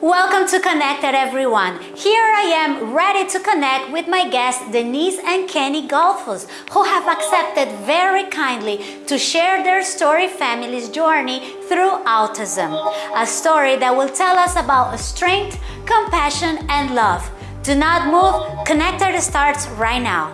Welcome to Connected everyone. Here I am ready to connect with my guests Denise and Kenny Golfus who have accepted very kindly to share their story family's journey through autism. A story that will tell us about strength, compassion and love. Do not move. Connected starts right now.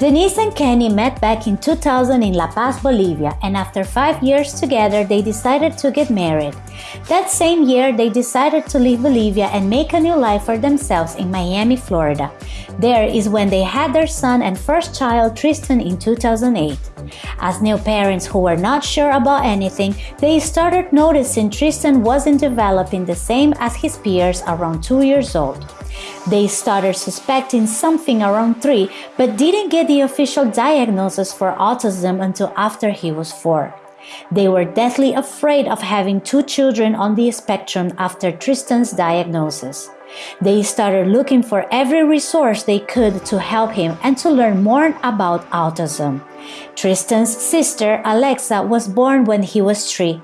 Denise and Kenny met back in 2000 in La Paz, Bolivia, and after five years together, they decided to get married. That same year, they decided to leave Bolivia and make a new life for themselves in Miami, Florida. There is when they had their son and first child, Tristan, in 2008. As new parents who were not sure about anything, they started noticing Tristan wasn't developing the same as his peers around two years old. They started suspecting something around 3 but didn't get the official diagnosis for autism until after he was 4. They were deathly afraid of having two children on the spectrum after Tristan's diagnosis. They started looking for every resource they could to help him and to learn more about autism. Tristan's sister, Alexa, was born when he was three.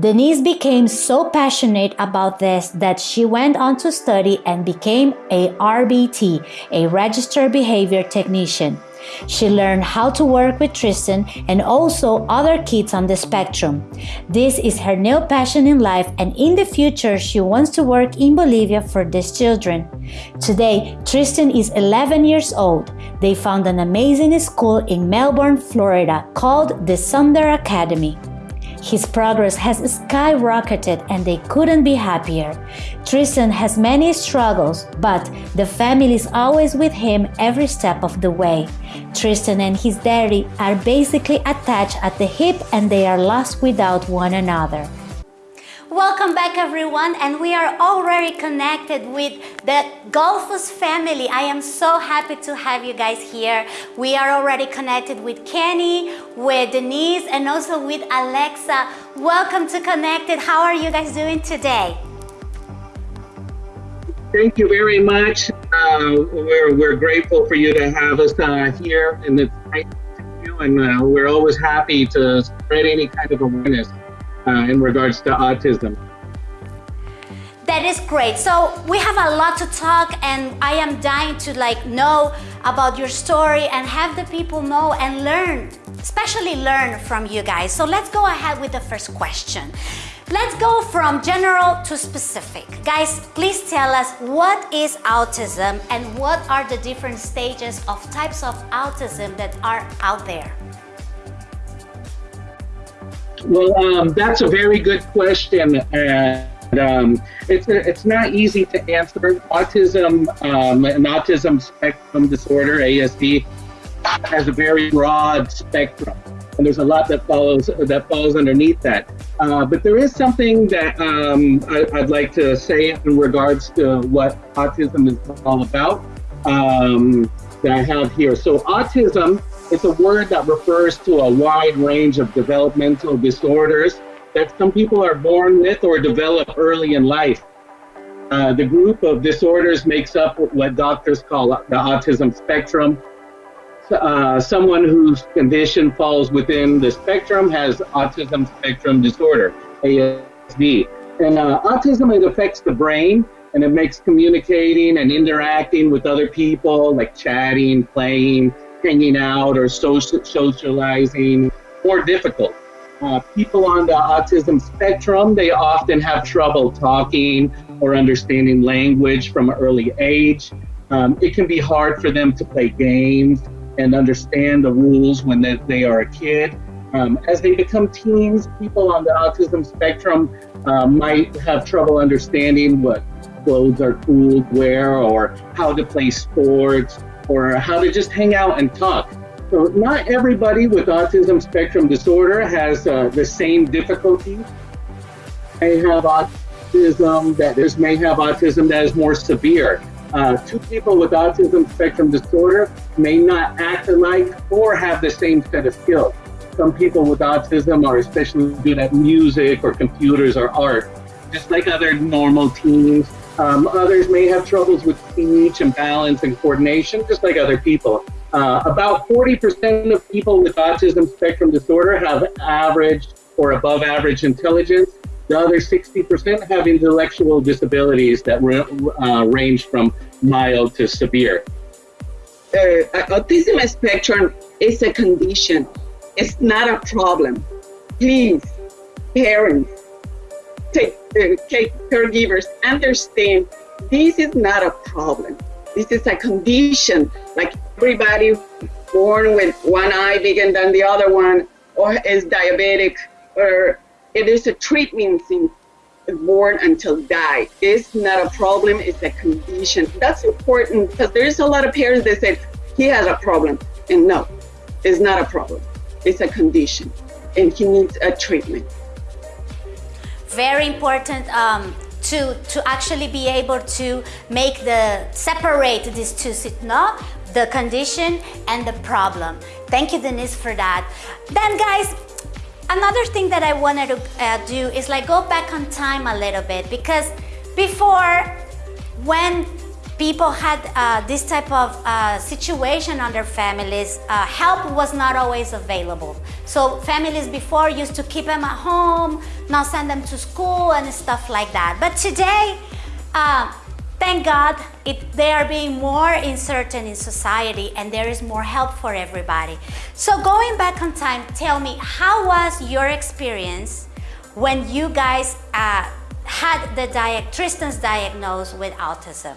Denise became so passionate about this that she went on to study and became a RBT, a registered behavior technician. She learned how to work with Tristan and also other kids on the spectrum. This is her new passion in life and in the future she wants to work in Bolivia for these children. Today, Tristan is 11 years old. They found an amazing school in Melbourne, Florida called the Sundar Academy. His progress has skyrocketed and they couldn't be happier. Tristan has many struggles, but the family is always with him every step of the way. Tristan and his daddy are basically attached at the hip and they are lost without one another. Welcome back everyone and we are already connected with the Golfus family. I am so happy to have you guys here. We are already connected with Kenny, with Denise and also with Alexa. Welcome to Connected. How are you guys doing today? Thank you very much. Uh, we're, we're grateful for you to have us uh, here and it's nice to you and uh, we're always happy to spread any kind of awareness Uh, in regards to autism. That is great. So we have a lot to talk and I am dying to like know about your story and have the people know and learn, especially learn from you guys. So let's go ahead with the first question. Let's go from general to specific. Guys, please tell us what is autism and what are the different stages of types of autism that are out there? Well, um, that's a very good question. And um, it's, it's not easy to answer. Autism, um, an autism spectrum disorder, ASD, has a very broad spectrum. And there's a lot that follows that falls underneath that. Uh, but there is something that um, I, would like to say in regards to what autism is all about um, that I have here. So autism it's a word that refers to a wide range of developmental disorders that some people are born with or develop early in life. Uh, the group of disorders makes up what doctors call the autism spectrum. Uh, someone whose condition falls within the spectrum has autism spectrum disorder, ASD. And uh, autism, it affects the brain and it makes communicating and interacting with other people, like chatting, playing, hanging out or social, socializing more difficult. Uh, people on the autism spectrum, they often have trouble talking or understanding language from an early age. Um, it can be hard for them to play games and understand the rules when they, they are a kid. Um, as they become teens, people on the autism spectrum uh, might have trouble understanding what clothes are cool to wear or how to play sports or how to just hang out and talk. So not everybody with autism spectrum disorder has uh, the same difficulty. They have autism that is may have autism that is more severe. uh, two people with autism spectrum disorder may not act alike or have the same set of skills. Some people with autism are especially good at music or computers or art, just like other normal teens. Um, others may have troubles with speech and balance and coordination, just like other people. Uh, about 40% of people with autism spectrum disorder have average or above average intelligence. The other 60% have intellectual disabilities that uh, range from mild to severe. Uh, autism spectrum is a condition. It's not a problem. Please, parents, take, uh, take caregivers, understand this is not a problem. This is a condition, like everybody born with one eye bigger than the other one, or is diabetic, or it is a treatment since born until die. It's not a problem, it's a condition. That's important because there's a lot of parents that say, he has a problem. And no, it's not a problem. It's a condition and he needs a treatment. Very important um, to, to actually be able to make the, separate these two, no? the condition and the problem. Thank you, Denise, for that. Then guys, Another thing that I wanted to uh, do is like go back on time a little bit because before when people had uh, this type of uh, situation on their families, uh, help was not always available. So families before used to keep them at home, not send them to school and stuff like that. But today, uh, Thank God it, they are being more inserted in society and there is more help for everybody. So going back on time, tell me, how was your experience when you guys uh, had the Tristan's diagnosed with autism?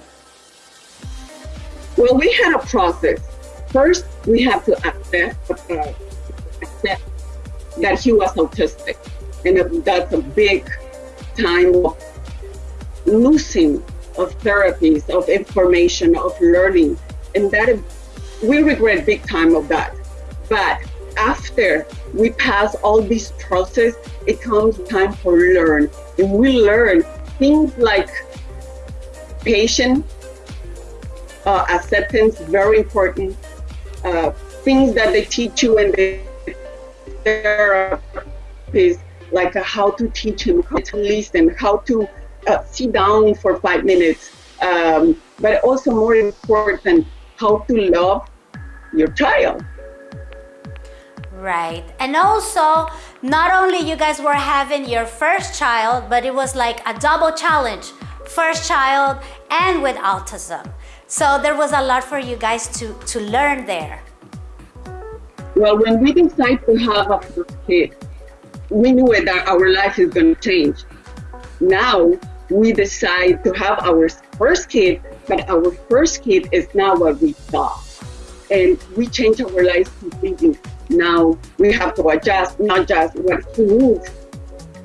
Well, we had a process. First, we have to accept, uh, accept that he was autistic. And that's a big time of losing of therapies, of information, of learning. And that we regret big time of that. But after we pass all this process, it comes time for learn. And we learn things like patience, uh, acceptance, very important. Uh, things that they teach you and they therapies, like uh, how to teach him, how to listen, how to uh, sit down for five minutes, um, but also more important, how to love your child. Right. And also, not only you guys were having your first child, but it was like a double challenge. First child and with autism. So there was a lot for you guys to, to learn there. Well, when we decided to have a first kid, we knew that our life is going to change. Now we decide to have our first kid, but our first kid is not what we thought. And we change our lives completely. Now we have to adjust not just what he needs,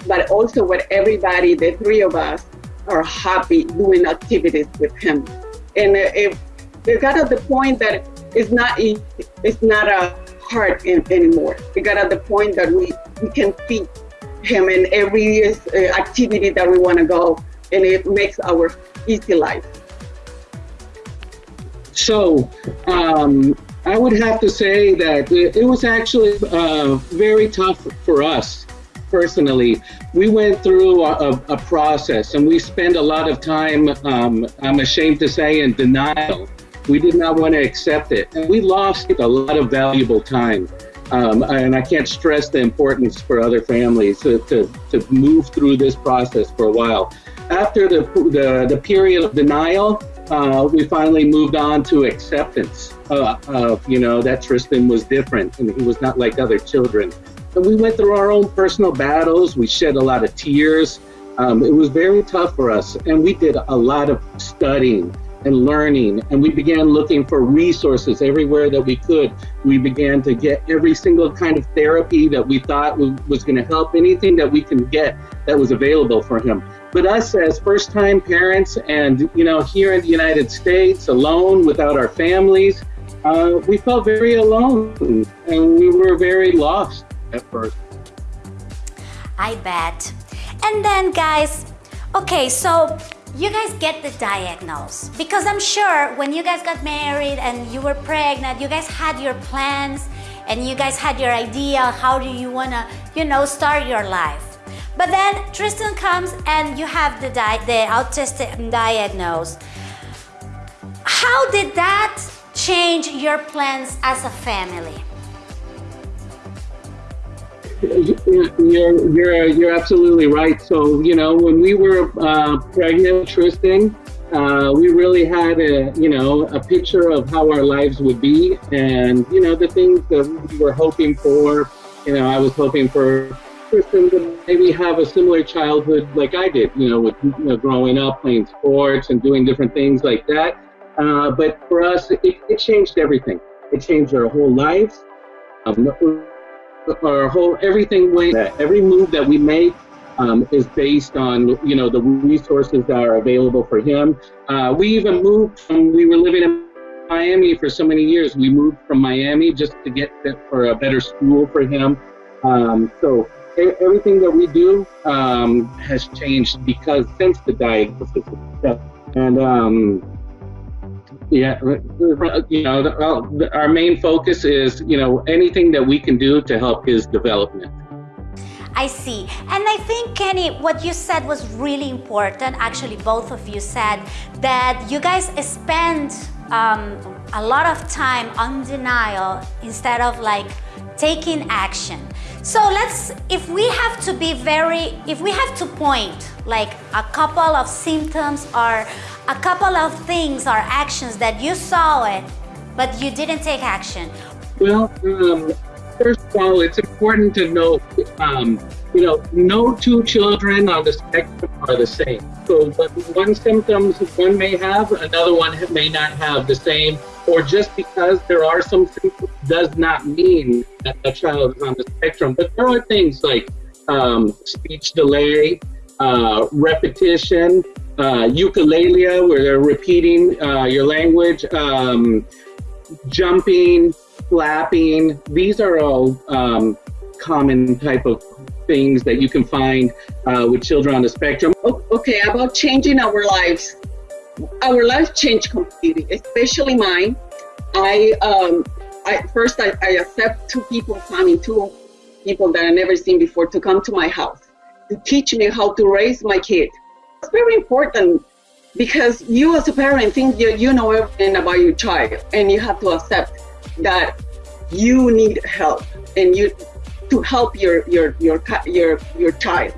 but also what everybody, the three of us, are happy doing activities with him. And it, it got at the point that it's not it's not a hard anymore. It got at the point that we, we can feed him in every uh, activity that we want to go and it makes our easy life. So, um, I would have to say that it was actually uh, very tough for us personally. We went through a, a, process and we spent a lot of time, um, I'm ashamed to say, in denial. We did not want to accept it. And we lost a lot of valuable time. Um, and I can't stress the importance for other families to, to, to move through this process for a while after the, the, the period of denial, uh, we finally moved on to acceptance uh, of, you know, that Tristan was different and he was not like other children. And we went through our own personal battles. We shed a lot of tears. Um, it was very tough for us. And we did a lot of studying and learning. And we began looking for resources everywhere that we could. We began to get every single kind of therapy that we thought was going to help, anything that we can get that was available for him. But us as first time parents and, you know, here in the United States, alone without our families, uh, we felt very alone and we were very lost at first. I bet. And then, guys, okay, so you guys get the diagnosis? Because I'm sure when you guys got married and you were pregnant, you guys had your plans and you guys had your idea how do you want to, you know, start your life. But then Tristan comes and you have the, di- the autistic diagnosis. How did that change your plans as a family? You're, you're, you're absolutely right. So, you know, when we were uh, pregnant, Tristan, uh, we really had a, you know, a picture of how our lives would be and, you know, the things that we were hoping for. You know, I was hoping for Tristan to maybe have a similar childhood like I did, you know, with you know, growing up, playing sports and doing different things like that. Uh, but for us, it, it, changed everything. It changed our whole lives. Um, our whole everything went. Every move that we make um, is based on you know the resources that are available for him. Uh, we even moved from. We were living in Miami for so many years. We moved from Miami just to get for a better school for him. Um, so everything that we do um, has changed because since the diagnosis. And um, yeah, you know, our main focus is, you know, anything that we can do to help his development. I see. And I think, Kenny, what you said was really important. Actually, both of you said that you guys spend um, a lot of time on denial instead of like taking action. So let's, if we have to be very, if we have to point like a couple of symptoms or a couple of things or actions that you saw it, but you didn't take action? Well, um, first of all, it's important to know, um, you know, no two children on the spectrum are the same. So, one symptoms one may have, another one may not have the same, or just because there are some symptoms does not mean that a child is on the spectrum. But there are things like um, speech delay, uh, repetition, uh, echolalia, where they're repeating uh, your language, um, jumping, flapping. These are all um, common type of things that you can find uh, with children on the spectrum. Okay, about changing our lives. Our lives changed completely, especially mine. I, um, I first I, I accept two people coming, two people that I never seen before, to come to my house to teach me how to raise my kid. It's very important because you as a parent think you, you know everything about your child and you have to accept that you need help and you to help your your your your your child.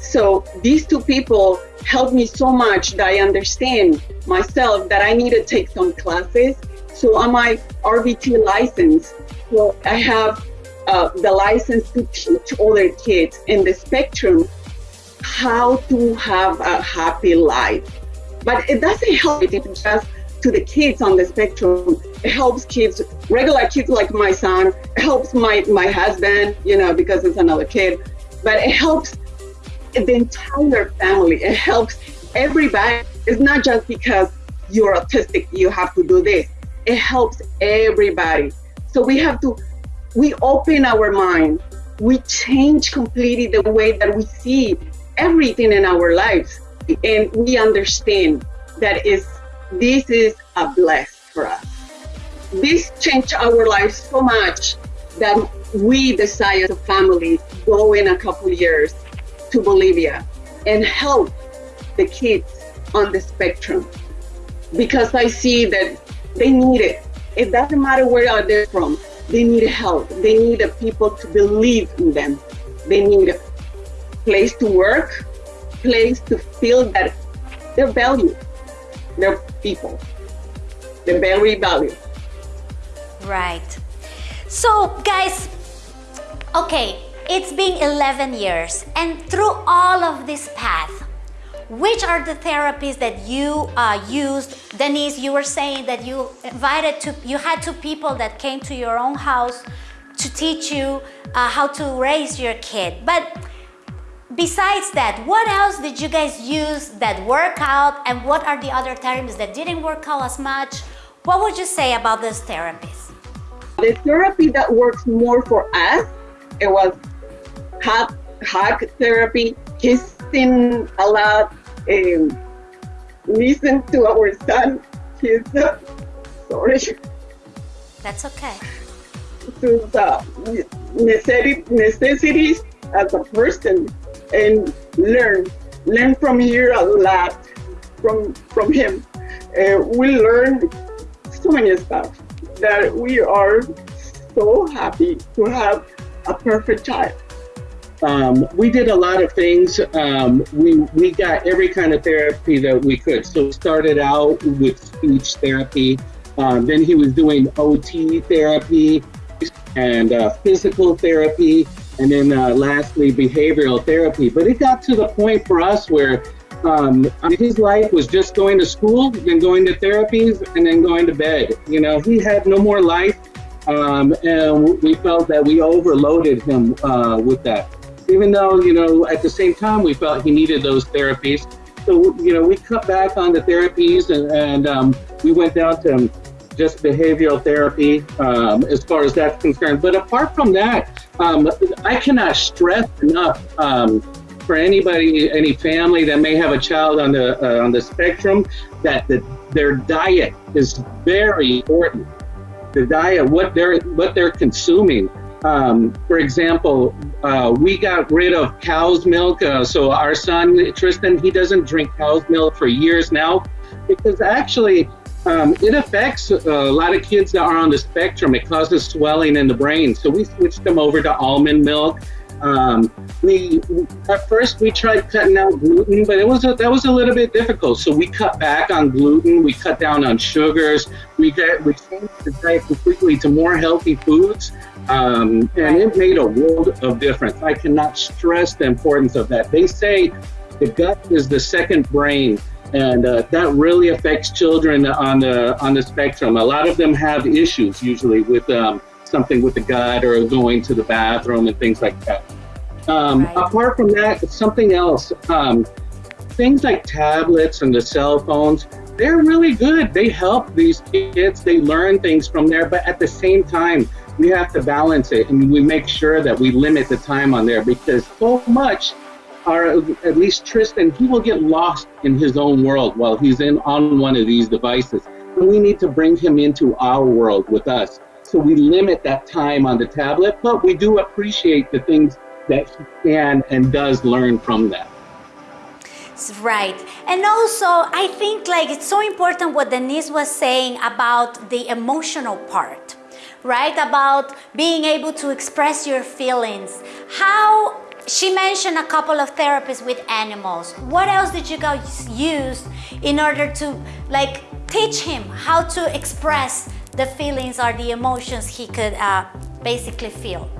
So these two people helped me so much that I understand myself that I need to take some classes. So on my RBT license, so I have uh, the license to teach other kids in the spectrum how to have a happy life. But it doesn't help it just to the kids on the spectrum. It helps kids, regular kids like my son. It helps my, my husband, you know, because it's another kid. But it helps the entire family. It helps everybody. It's not just because you're autistic, you have to do this. It helps everybody. So we have to we open our mind, we change completely the way that we see everything in our lives, and we understand that is this is a bless for us. This changed our lives so much that we decided as a family go in a couple years to Bolivia and help the kids on the spectrum because I see that they need it. It doesn't matter where they're from. They need help. They need people to believe in them. They need a place to work, place to feel that they're valued. They're people. They're very value. Right. So, guys, okay, it's been 11 years, and through all of this path, which are the therapies that you uh, used? Denise, you were saying that you invited to, you had two people that came to your own house to teach you uh, how to raise your kid. But besides that, what else did you guys use that worked out and what are the other therapies that didn't work out as much? What would you say about those therapies? The therapy that works more for us, it was hug, hug therapy, kissing a lot, um, listen to our son. He's uh, sorry. That's okay. To the necessities as a person and learn learn from here a lot from from him. Uh, we learn so many stuff that we are so happy to have a perfect child. Um, we did a lot of things. Um, we we got every kind of therapy that we could. So started out with speech therapy. Um, then he was doing OT therapy and uh, physical therapy, and then uh, lastly behavioral therapy. But it got to the point for us where um, his life was just going to school, then going to therapies, and then going to bed. You know, he had no more life, um, and we felt that we overloaded him uh, with that even though, you know, at the same time, we felt he needed those therapies. So, you know, we cut back on the therapies and, and um, we went down to just behavioral therapy um, as far as that's concerned. But apart from that, um, I cannot stress enough um, for anybody, any family that may have a child on the uh, on the spectrum, that the, their diet is very important. The diet, what they're what they're consuming, um, for example, uh, we got rid of cow's milk. Uh, so our son, Tristan, he doesn't drink cow's milk for years now because actually um, it affects uh, a lot of kids that are on the spectrum. It causes swelling in the brain. So we switched them over to almond milk. Um, we at first we tried cutting out gluten, but it was a, that was a little bit difficult. So we cut back on gluten. We cut down on sugars. We get we changed the diet completely to more healthy foods, um, and it made a world of difference. I cannot stress the importance of that. They say the gut is the second brain and uh, that really affects children on the on the spectrum. A lot of them have issues usually with um, something with the gut or going to the bathroom and things like that. Um, right. Apart from that, something else. Um, things like tablets and the cell phones, they're really good. They help these kids. They learn things from there, but at the same time, we have to balance it and we make sure that we limit the time on there because so much or at least Tristan, he will get lost in his own world while he's in on one of these devices. And we need to bring him into our world with us. So we limit that time on the tablet, but we do appreciate the things that he can and does learn from that. Right. And also, I think like it's so important what Denise was saying about the emotional part, right? About being able to express your feelings. How she mentioned a couple of therapies with animals. What else did you guys use in order to like teach him how to express the feelings or the emotions he could uh, basically feel.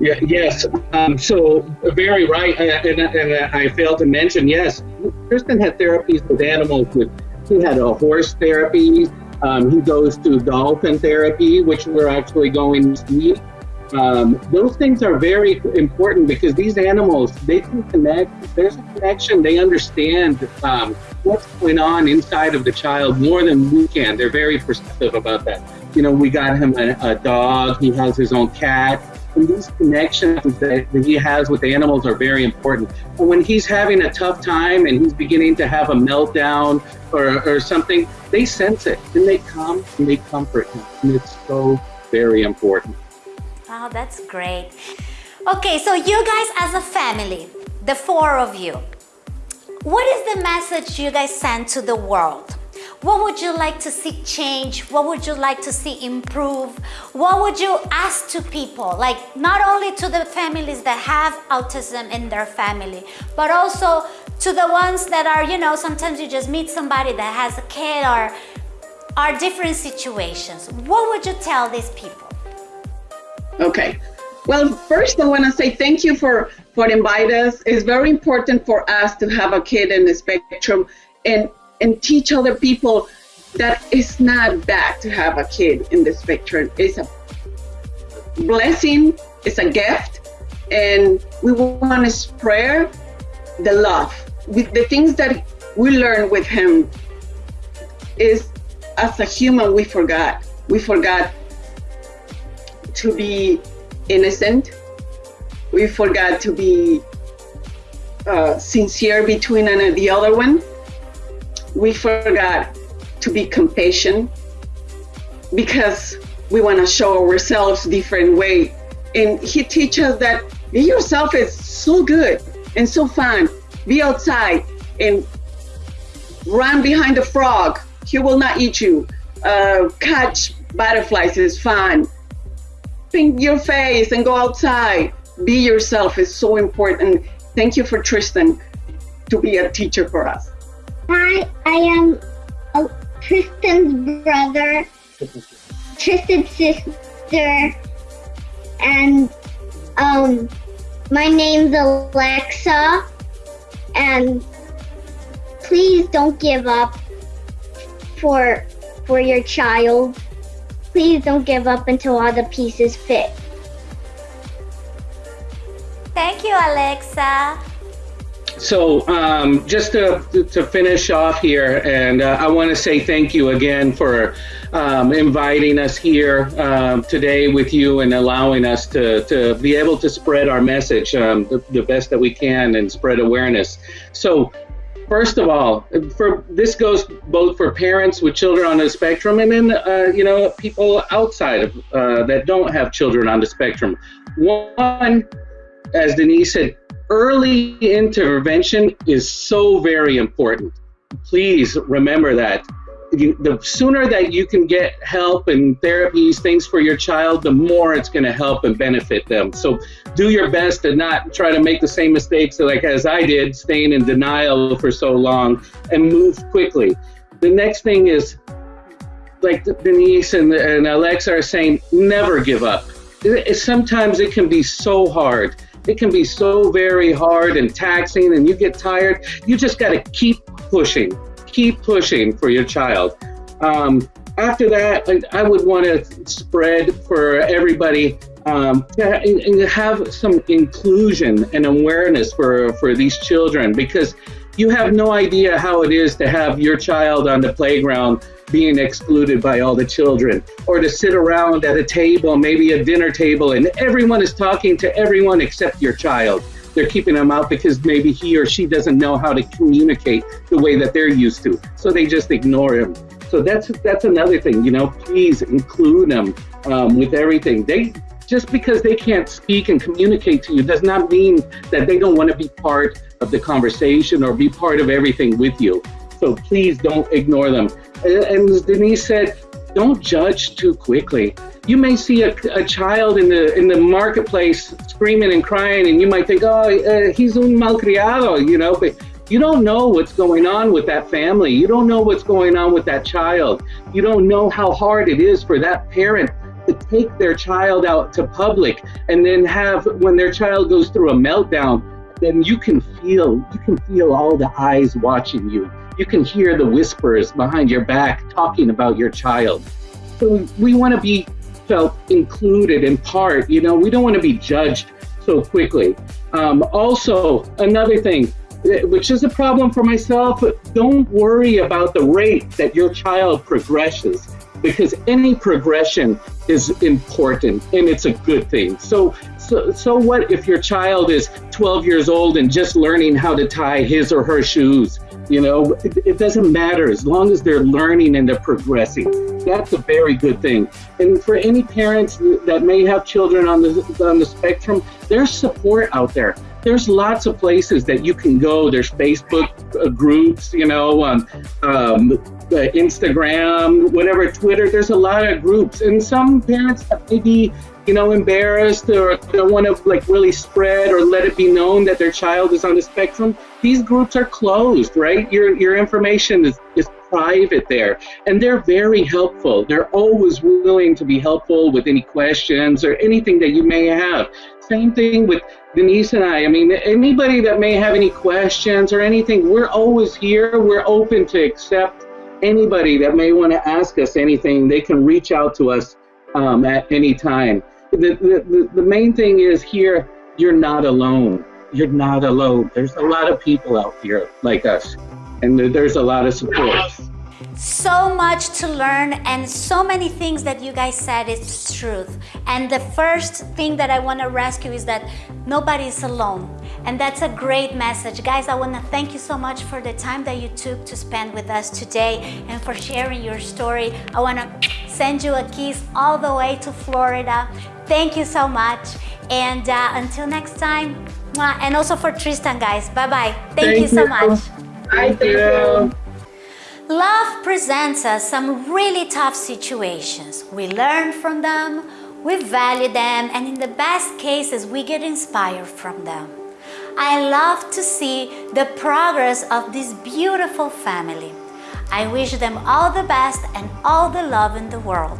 Yeah, yes. Um, so very right, and, and, I failed to mention. Yes, Tristan had therapies with animals. With he had a horse therapy. Um, he goes to dolphin therapy, which we're actually going this week. Um, those things are very important because these animals they can connect. There's a connection. They understand um, what's going on inside of the child more than we can. They're very perceptive about that. You know, we got him a, a dog. He has his own cat. And these connections that, he has with animals are very important. When he's having a tough time and he's beginning to have a meltdown or, or something, they sense it and they come and they comfort him. And it's so very important. Oh, that's great. Okay, so you guys as a family, the four of you, what is the message you guys send to the world? What would you like to see change? What would you like to see improve? What would you ask to people? Like not only to the families that have autism in their family, but also to the ones that are, you know, sometimes you just meet somebody that has a kid or are different situations. What would you tell these people? Okay. Well, first I want to say thank you for for inviting us. It's very important for us to have a kid in the spectrum and and teach other people that it's not bad to have a kid in the spectrum. It's a blessing, it's a gift, and we want to spread the love. With the things that we learn with him is as a human we forgot. We forgot to be innocent. We forgot to be uh, sincere between and the other one. we forgot to be compassionate because we want to show ourselves different way. And he teaches that be yourself is so good and so fun. Be outside and run behind the frog. He will not eat you. Uh, catch butterflies is fun. Paint your face and go outside. Be yourself is so important. Thank you for Tristan to be a teacher for us. Hi, I am Tristan's brother, Tristan's sister, and um, my name's Alexa. And please don't give up for for your child. Please don't give up until all the pieces fit. Thank you, Alexa. So, um, just to, to finish off here, and uh, I want to say thank you again for um, inviting us here um, today with you and allowing us to, to be able to spread our message um, the, the best that we can and spread awareness. So, first of all, for this goes both for parents with children on the spectrum and then uh, you know people outside of uh, that don't have children on the spectrum. One, as Denise said, early intervention is so very important. Please remember that. You, the sooner that you can get help and therapies, things for your child, the more it's going to help and benefit them. So do your best to not try to make the same mistakes like as I did, staying in denial for so long, and move quickly. The next thing is, like Denise and, and Alexa are saying, never give up. It, it, sometimes it can be so hard it can be so very hard and taxing, and you get tired. You just got to keep pushing, keep pushing for your child. Um, after that, I would want to spread for everybody um, to have some inclusion and awareness for, for these children because you have no idea how it is to have your child on the playground being excluded by all the children, or to sit around at a table, maybe a dinner table, and everyone is talking to everyone except your child. They're keeping them out because maybe he or she doesn't know how to communicate the way that they're used to, so they just ignore him. So that's that's another thing, you know. Please include them um, with everything. They just because they can't speak and communicate to you does not mean that they don't want to be part of the conversation or be part of everything with you. So please don't ignore them. And as Denise said, don't judge too quickly. You may see a, a child in the in the marketplace screaming and crying, and you might think, "Oh, uh, he's un malcriado," you know. But you don't know what's going on with that family. You don't know what's going on with that child. You don't know how hard it is for that parent to take their child out to public and then have when their child goes through a meltdown then you can feel you can feel all the eyes watching you you can hear the whispers behind your back talking about your child. So we want to be felt included in part. You know, we don't want to be judged so quickly. Um, also, another thing, eh, which is a problem for myself, don't worry about the rate that your child progresses because any progression is important and it's a good thing. So, so, so what if your child is 12 years old and just learning how to tie his or her shoes? You know, it, it, doesn't matter as long as they're learning and they're progressing. That's a very good thing. And for any parents that may have children on the on the spectrum, there's support out there. There's lots of places that you can go. There's Facebook uh, groups, you know, um, um, Instagram, whatever, Twitter. There's a lot of groups, and some parents maybe you know, embarrassed or don't want to like really spread or let it be known that their child is on the spectrum, these groups are closed, right? Your your information is, is private there. And they're very helpful. They're always willing to be helpful with any questions or anything that you may have. Same thing with Denise and I. I mean, anybody that may have any questions or anything, we're always here. We're open to accept anybody that may want to ask us anything. They can reach out to us um, at any time the, the, the main thing is here, you're not alone. You're not alone. There's a lot of people out here like us, and there's a lot of support. so much to learn and so many things that you guys said is truth. And the first thing that I want to rescue is that nobody is alone. And that's a great message. Guys, I want to thank you so much for the time that you took to spend with us today and for sharing your story. I want to send you a kiss all the way to Florida. Thank you so much. And uh, until next time, and also for Tristan, guys. Bye-bye. Thank, thank, you so you. much. Bye, thank you. Love presents us some really tough situations. We learn from them, we value them, and in the best cases, we get inspired from them. I love to see the progress of this beautiful family. I wish them all the best and all the love in the world.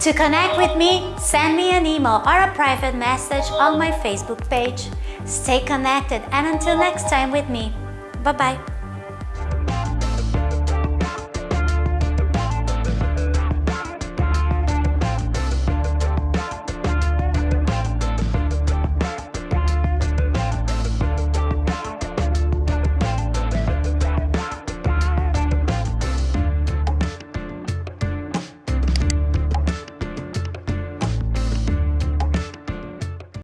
To connect with me, send me an email or a private message on my Facebook page. Stay connected and until next time with me, bye-bye.